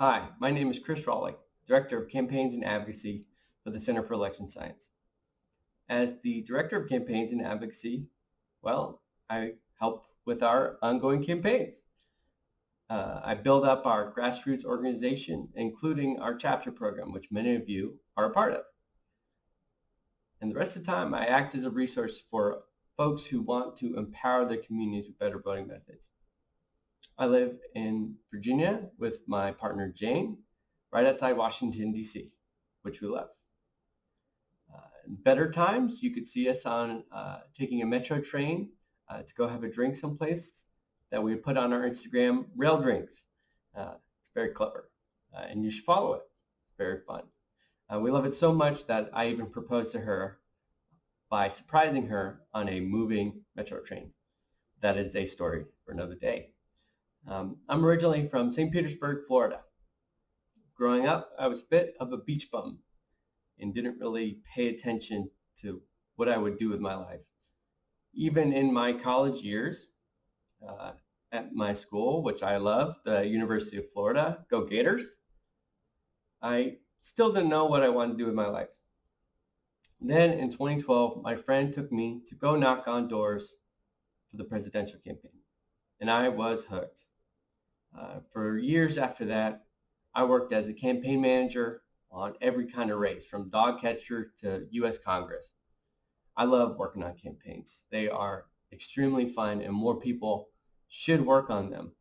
Hi, my name is Chris Raleigh, Director of Campaigns and Advocacy for the Center for Election Science. As the Director of Campaigns and Advocacy, well, I help with our ongoing campaigns. Uh, I build up our grassroots organization, including our chapter program, which many of you are a part of. And the rest of the time, I act as a resource for folks who want to empower their communities with better voting methods. I live in Virginia with my partner Jane, right outside Washington, D.C., which we love. Uh, in better times, you could see us on uh, taking a metro train uh, to go have a drink someplace that we put on our Instagram, Rail Drinks. Uh, it's very clever, uh, and you should follow it. It's very fun. Uh, we love it so much that I even proposed to her by surprising her on a moving metro train. That is a story for another day. Um, I'm originally from St. Petersburg, Florida. Growing up, I was a bit of a beach bum and didn't really pay attention to what I would do with my life. Even in my college years, uh, at my school, which I love, the University of Florida, go Gators, I still didn't know what I wanted to do with my life. Then in 2012, my friend took me to go knock on doors for the presidential campaign, and I was hooked. Uh, for years after that, I worked as a campaign manager on every kind of race, from dog catcher to U.S. Congress. I love working on campaigns. They are extremely fun, and more people should work on them.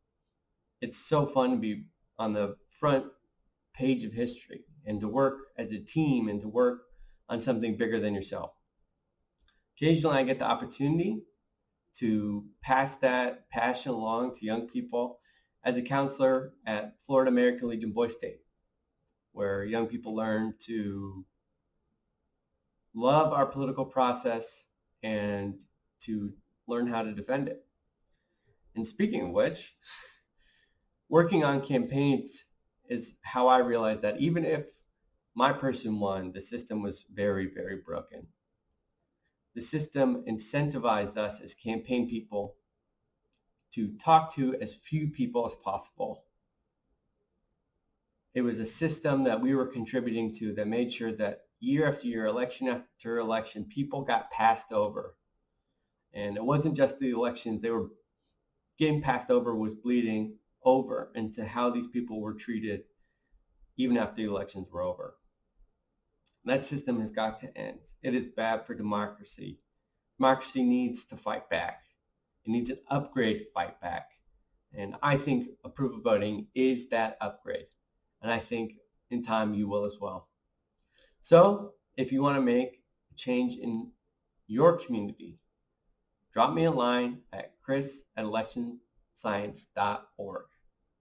It's so fun to be on the front page of history and to work as a team and to work on something bigger than yourself. Occasionally I get the opportunity to pass that passion along to young people as a counselor at Florida American Legion Boys State, where young people learn to love our political process and to learn how to defend it. And speaking of which, working on campaigns is how I realized that even if my person won, the system was very, very broken. The system incentivized us as campaign people to talk to as few people as possible. It was a system that we were contributing to that made sure that year after year, election after election, people got passed over. And it wasn't just the elections, they were getting passed over was bleeding over into how these people were treated even after the elections were over. That system has got to end. It is bad for democracy. Democracy needs to fight back. It needs an upgrade fight back. And I think approval voting is that upgrade. And I think in time you will as well. So if you want to make a change in your community, drop me a line at chris at electionscience.org.